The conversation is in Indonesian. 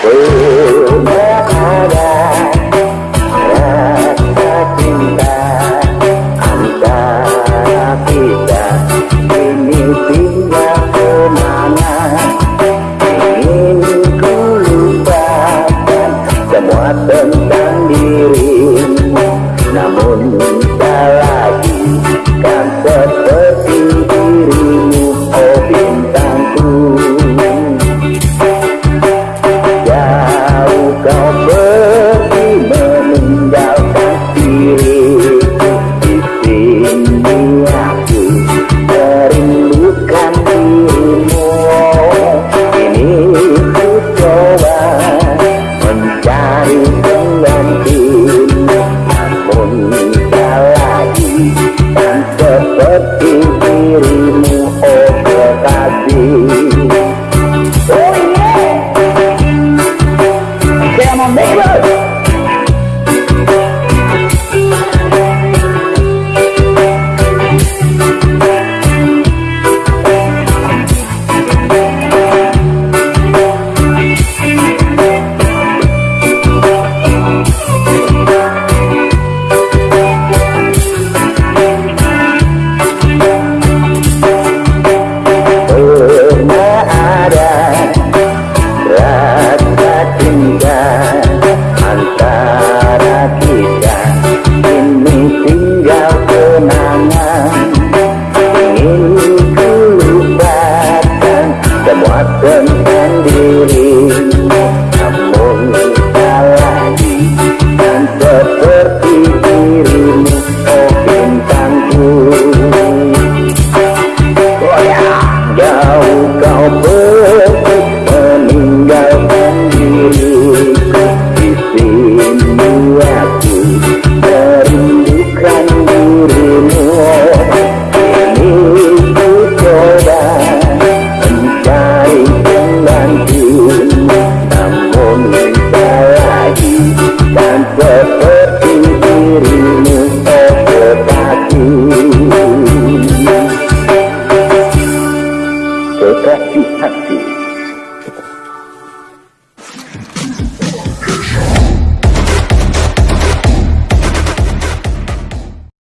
Ada cinta tinggal ke mana Ingin ku lupakan semua tentang Namun tak lagi kan seperti dirimu Oh bintangku dirimu oh, oh kekasih Percy Patsy.